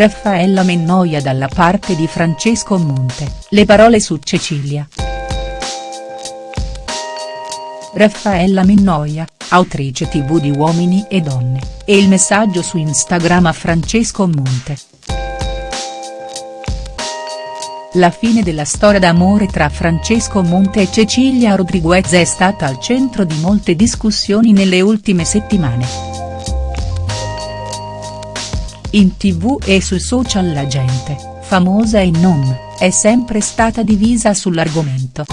Raffaella Mennoia dalla parte di Francesco Monte, le parole su Cecilia. Raffaella Mennoia, autrice tv di Uomini e Donne, e il messaggio su Instagram a Francesco Monte. La fine della storia d'amore tra Francesco Monte e Cecilia Rodriguez è stata al centro di molte discussioni nelle ultime settimane. In tv e sui social la gente, famosa e non, è sempre stata divisa sull'argomento.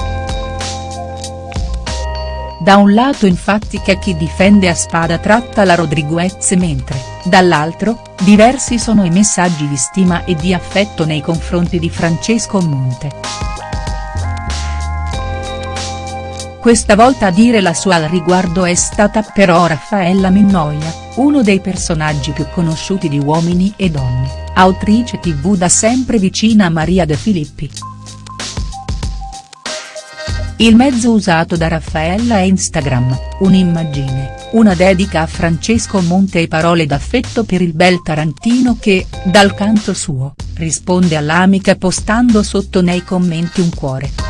Da un lato infatti c'è chi difende a spada tratta la Rodriguez mentre, dall'altro, diversi sono i messaggi di stima e di affetto nei confronti di Francesco Monte. Questa volta a dire la sua al riguardo è stata però Raffaella Minnoia, uno dei personaggi più conosciuti di Uomini e Donne, autrice tv da sempre vicina a Maria De Filippi. Il mezzo usato da Raffaella è Instagram, un'immagine, una dedica a Francesco Monte e parole d'affetto per il bel Tarantino che, dal canto suo, risponde all'amica postando sotto nei commenti un cuore.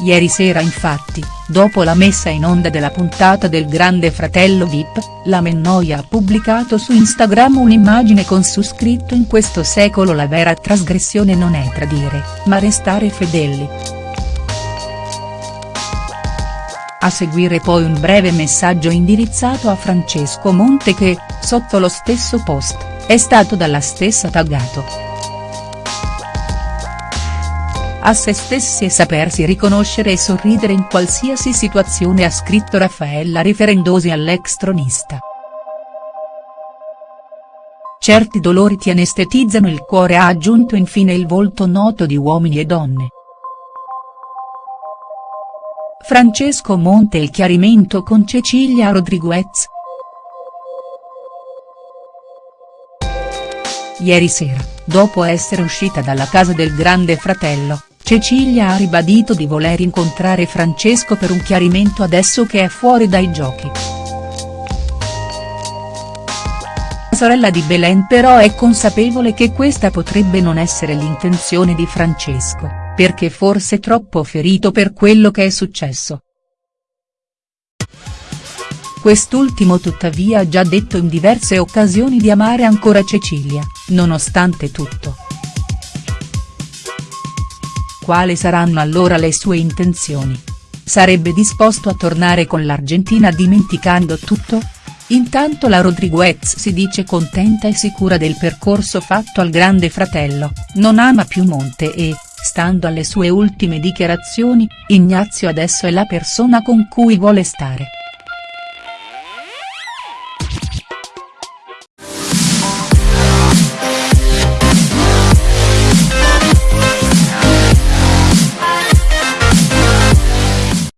Ieri sera infatti, dopo la messa in onda della puntata del Grande Fratello Vip, la Mennoia ha pubblicato su Instagram un'immagine con su scritto in questo secolo la vera trasgressione non è tradire, ma restare fedeli. A seguire poi un breve messaggio indirizzato a Francesco Monte che, sotto lo stesso post, è stato dalla stessa taggato. A se stessi e sapersi riconoscere e sorridere in qualsiasi situazione ha scritto Raffaella riferendosi all'ex tronista. Certi dolori ti anestetizzano il cuore ha aggiunto infine il volto noto di Uomini e Donne. Francesco Monte il chiarimento con Cecilia Rodriguez. Ieri sera, dopo essere uscita dalla casa del grande fratello, Cecilia ha ribadito di voler incontrare Francesco per un chiarimento adesso che è fuori dai giochi. La sorella di Belen però è consapevole che questa potrebbe non essere l'intenzione di Francesco, perché forse troppo ferito per quello che è successo. Quest'ultimo tuttavia ha già detto in diverse occasioni di amare ancora Cecilia, nonostante tutto. Quali saranno allora le sue intenzioni? Sarebbe disposto a tornare con l'Argentina dimenticando tutto? Intanto la Rodriguez si dice contenta e sicura del percorso fatto al grande fratello, non ama più Monte e, stando alle sue ultime dichiarazioni, Ignazio adesso è la persona con cui vuole stare.